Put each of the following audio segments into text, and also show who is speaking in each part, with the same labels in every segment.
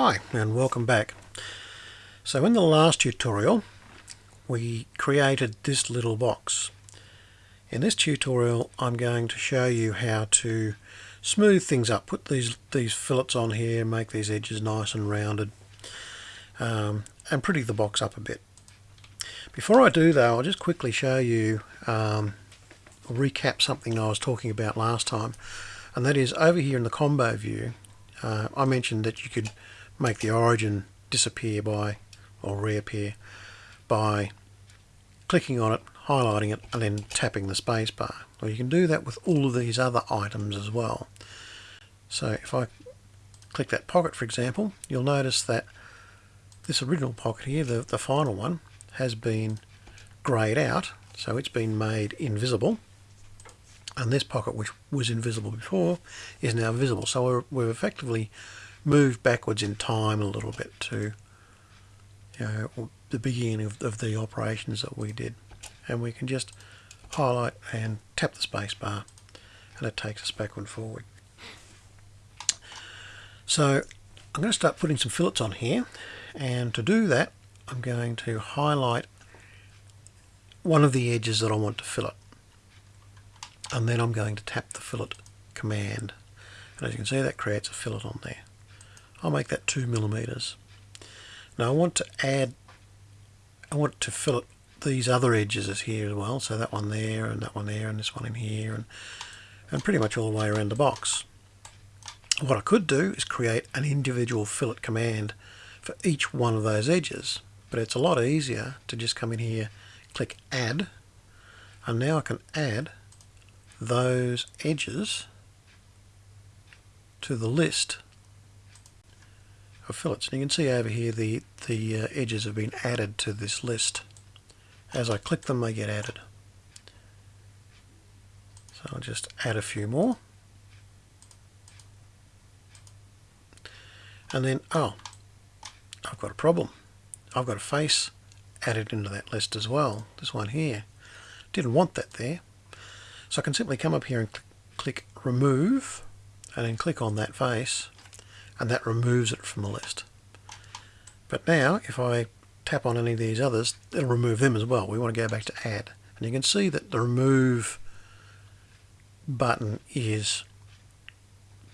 Speaker 1: Hi and welcome back. So in the last tutorial we created this little box. In this tutorial I'm going to show you how to smooth things up, put these these fillets on here, make these edges nice and rounded um, and pretty the box up a bit. Before I do though I'll just quickly show you um, recap something I was talking about last time and that is over here in the combo view uh, I mentioned that you could make the origin disappear by or reappear by clicking on it, highlighting it and then tapping the spacebar. Well you can do that with all of these other items as well. So if I click that pocket for example you'll notice that this original pocket here, the, the final one, has been greyed out so it's been made invisible and this pocket which was invisible before is now visible so we're, we've effectively moved backwards in time a little bit to you know, the beginning of, of the operations that we did. And we can just highlight and tap the space bar and it takes us backward and forward. So I'm going to start putting some fillets on here and to do that I'm going to highlight one of the edges that I want to fillet. And then I'm going to tap the fillet command. And as you can see that creates a fillet on there I'll make that two millimeters. Now I want to add, I want to fillet these other edges as here as well, so that one there and that one there and this one in here and, and pretty much all the way around the box. What I could do is create an individual fillet command for each one of those edges, but it's a lot easier to just come in here, click add, and now I can add those edges to the list of fillets. And you can see over here the, the uh, edges have been added to this list. As I click them they get added. So I'll just add a few more. And then, oh, I've got a problem. I've got a face added into that list as well. This one here. Didn't want that there. So I can simply come up here and cl click remove and then click on that face and that removes it from the list. But now if I tap on any of these others it'll remove them as well. We want to go back to add and you can see that the remove button is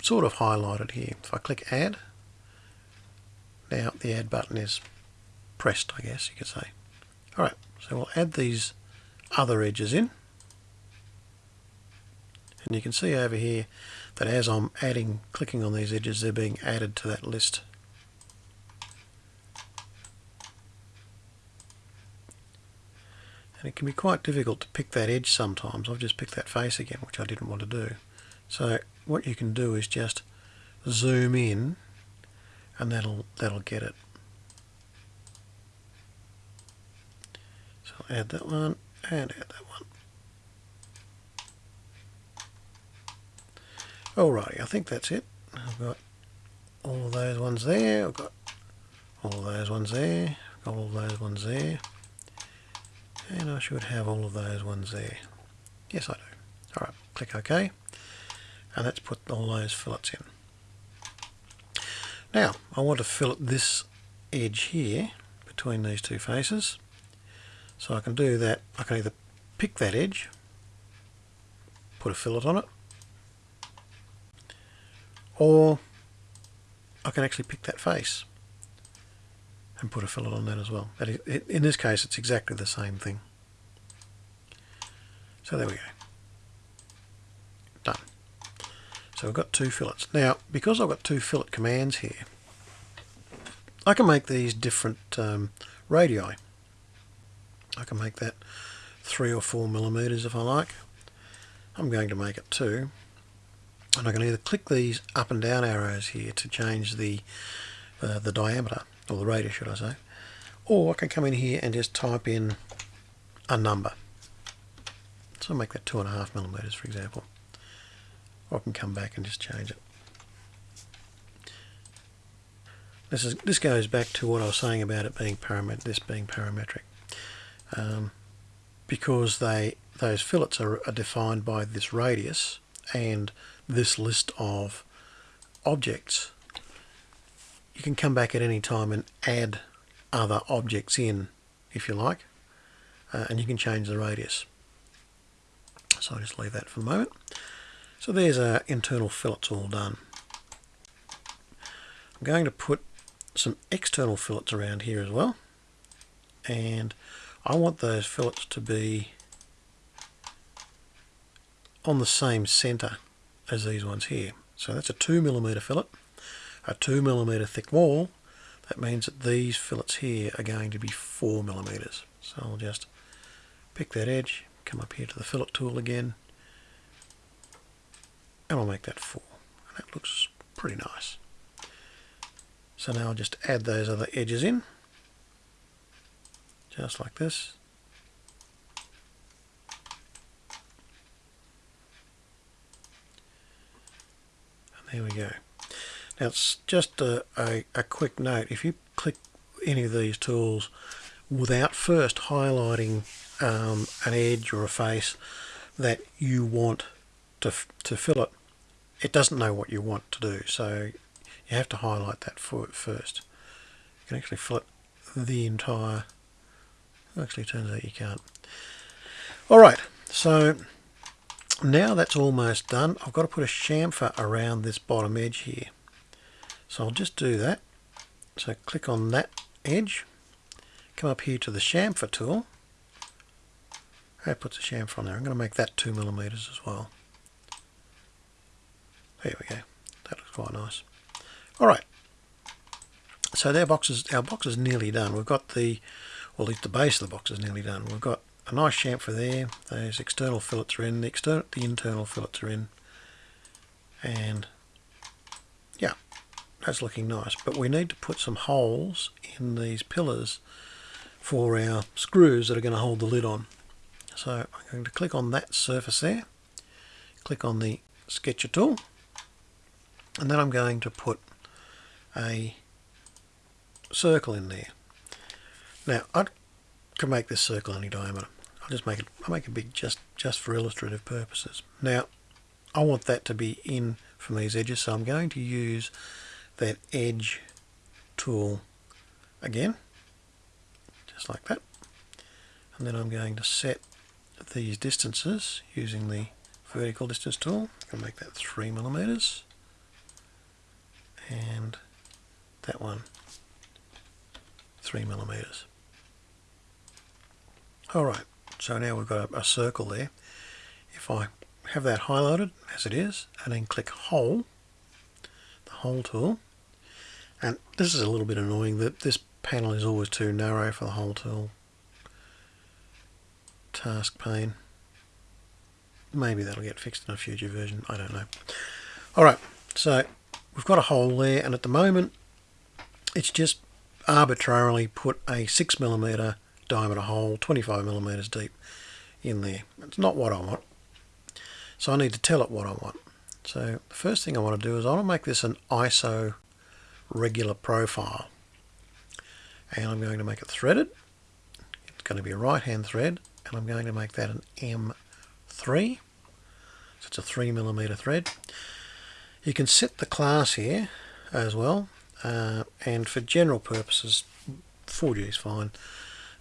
Speaker 1: sort of highlighted here. If I click add now the add button is pressed I guess you could say. Alright so we'll add these other edges in and you can see over here that as I'm adding, clicking on these edges, they're being added to that list. And it can be quite difficult to pick that edge sometimes. I've just picked that face again, which I didn't want to do. So what you can do is just zoom in and that'll that'll get it. So I'll add that one and add that one. Alrighty, I think that's it. I've got all those ones there. I've got all those ones there. I've got All those ones there. And I should have all of those ones there. Yes, I do. Alright, click OK. And let's put all those fillets in. Now, I want to fillet this edge here between these two faces. So I can do that. I can either pick that edge, put a fillet on it, or I can actually pick that face and put a fillet on that as well. In this case it's exactly the same thing. So there we go. Done. So we've got two fillets. Now because I've got two fillet commands here I can make these different um, radii. I can make that three or four millimeters if I like. I'm going to make it two and I can either click these up and down arrows here to change the uh, the diameter or the radius should I say or I can come in here and just type in a number. So I'll make that two and a half millimeters for example. Or I can come back and just change it. This is this goes back to what I was saying about it being parametric this being parametric. Um, because they those fillets are, are defined by this radius and this list of objects. You can come back at any time and add other objects in if you like uh, and you can change the radius. So I'll just leave that for the moment. So there's our internal fillets all done. I'm going to put some external fillets around here as well. And I want those fillets to be on the same center as these ones here. So that's a 2 millimeter fillet a 2 millimeter thick wall. That means that these fillets here are going to be 4 millimeters. So I'll just pick that edge come up here to the fillet tool again and I'll make that 4 and that looks pretty nice. So now I'll just add those other edges in just like this there we go. Now it's just a, a, a quick note. If you click any of these tools without first highlighting um, an edge or a face that you want to, to fillet it doesn't know what you want to do. So you have to highlight that for it first. You can actually fillet the entire actually turns out you can't. Alright so now that's almost done I've got to put a chamfer around this bottom edge here. So I'll just do that. So click on that edge come up here to the chamfer tool. That puts a chamfer on there. I'm going to make that 2 millimeters as well. There we go. That looks quite nice. Alright so their box is, our box is nearly done. We've got the well at least the base of the box is nearly done. We've got a nice chamfer there. Those external fillets are in the, external, the internal fillets are in. And yeah that's looking nice. But we need to put some holes in these pillars for our screws that are going to hold the lid on. So I'm going to click on that surface there click on the sketcher tool and then I'm going to put a circle in there. Now I can make this circle any diameter I'll just make it I'll make it big just just for illustrative purposes. Now I want that to be in from these edges so I'm going to use that edge tool again just like that. And then I'm going to set these distances using the vertical distance tool. I'm going to make that 3 millimeters. And that one 3 millimeters. Alright so now we've got a, a circle there. If I have that highlighted as it is and then click hole the hole tool. And this is a little bit annoying that this panel is always too narrow for the hole tool. Task pane. Maybe that'll get fixed in a future version. I don't know. Alright so we've got a hole there and at the moment it's just arbitrarily put a 6 millimeter diameter hole 25 millimeters deep in there. It's not what I want. So I need to tell it what I want. So the first thing I want to do is I want to make this an ISO regular profile. And I'm going to make it threaded. It's going to be a right hand thread. And I'm going to make that an M3 so it's a 3 millimeter thread. You can set the class here as well. Uh, and for general purposes 4G is fine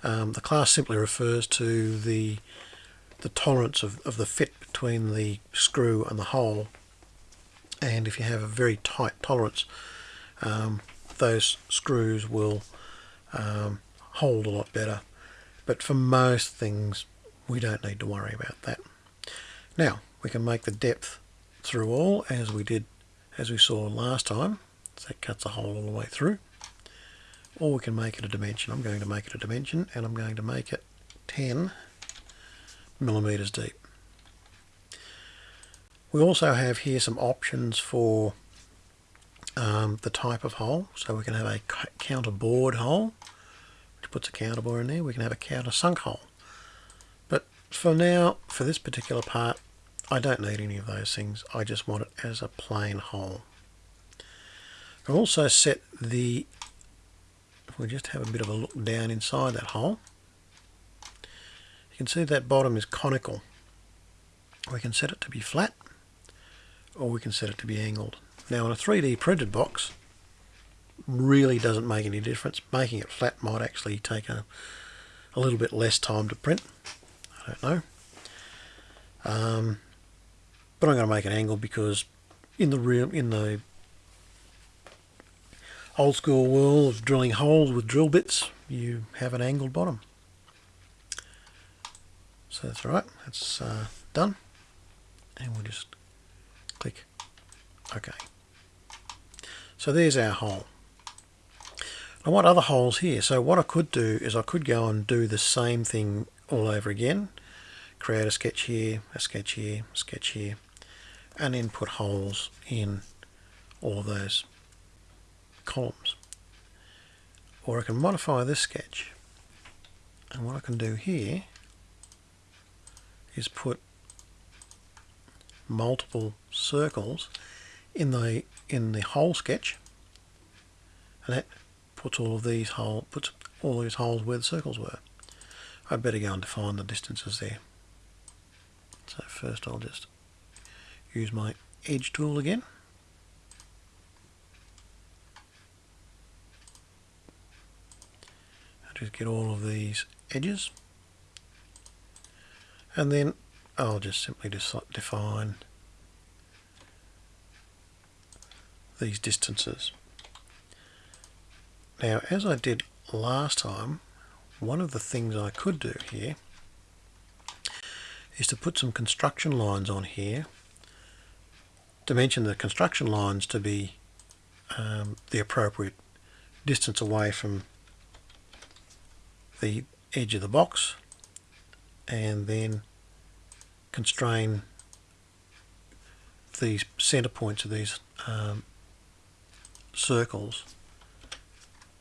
Speaker 1: um, the class simply refers to the the tolerance of, of the fit between the screw and the hole. And if you have a very tight tolerance um, those screws will um, hold a lot better. But for most things we don't need to worry about that. Now we can make the depth through all as we did as we saw last time. So that cuts a hole all the way through or we can make it a dimension. I'm going to make it a dimension and I'm going to make it 10 millimeters deep. We also have here some options for um, the type of hole. So we can have a counter bored hole which puts a counter bore in there. We can have a counter sunk hole. But for now for this particular part I don't need any of those things. I just want it as a plain hole. I've also set the if we just have a bit of a look down inside that hole you can see that bottom is conical we can set it to be flat or we can set it to be angled now in a 3D printed box really doesn't make any difference. Making it flat might actually take a, a little bit less time to print. I don't know. Um, but I'm going to make an angle because in the real in the old school world of drilling holes with drill bits, you have an angled bottom. So that's right. That's uh, done, and we'll just click OK. So there's our hole. I want other holes here. So what I could do is I could go and do the same thing all over again. Create a sketch here, a sketch here, a sketch here, and then put holes in all of those columns. Or I can modify this sketch. And what I can do here is put multiple circles in the in the hole sketch and that puts all of these hole puts all these holes where the circles were. I'd better go and define the distances there. So first I'll just use my edge tool again. Just get all of these edges and then I'll just simply define these distances. Now as I did last time one of the things I could do here is to put some construction lines on here to mention the construction lines to be um, the appropriate distance away from the edge of the box and then constrain these center points of these um, circles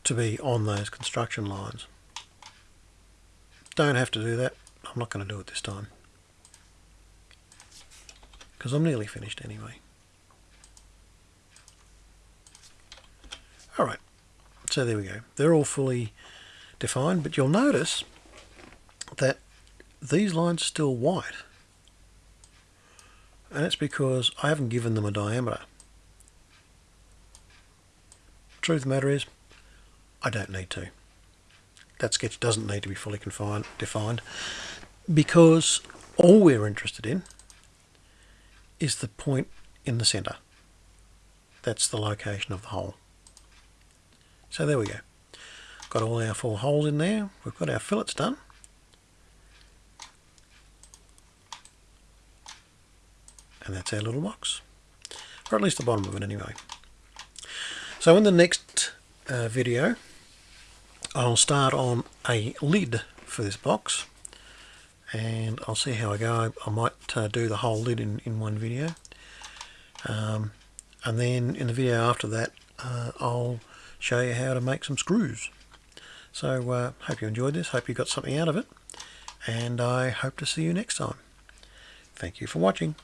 Speaker 1: to be on those construction lines. Don't have to do that. I'm not going to do it this time because I'm nearly finished anyway. Alright, so there we go. They're all fully defined, but you'll notice that these lines are still white. And it's because I haven't given them a diameter. Truth of the matter is, I don't need to. That sketch doesn't need to be fully confined, defined because all we're interested in is the point in the centre. That's the location of the hole. So there we go. Got all our four holes in there. We've got our fillets done. And that's our little box. Or at least the bottom of it anyway. So in the next uh, video, I'll start on a lid for this box and I'll see how I go. I might uh, do the whole lid in, in one video. Um, and then in the video after that, uh, I'll show you how to make some screws. So uh, hope you enjoyed this, hope you got something out of it, and I hope to see you next time. Thank you for watching.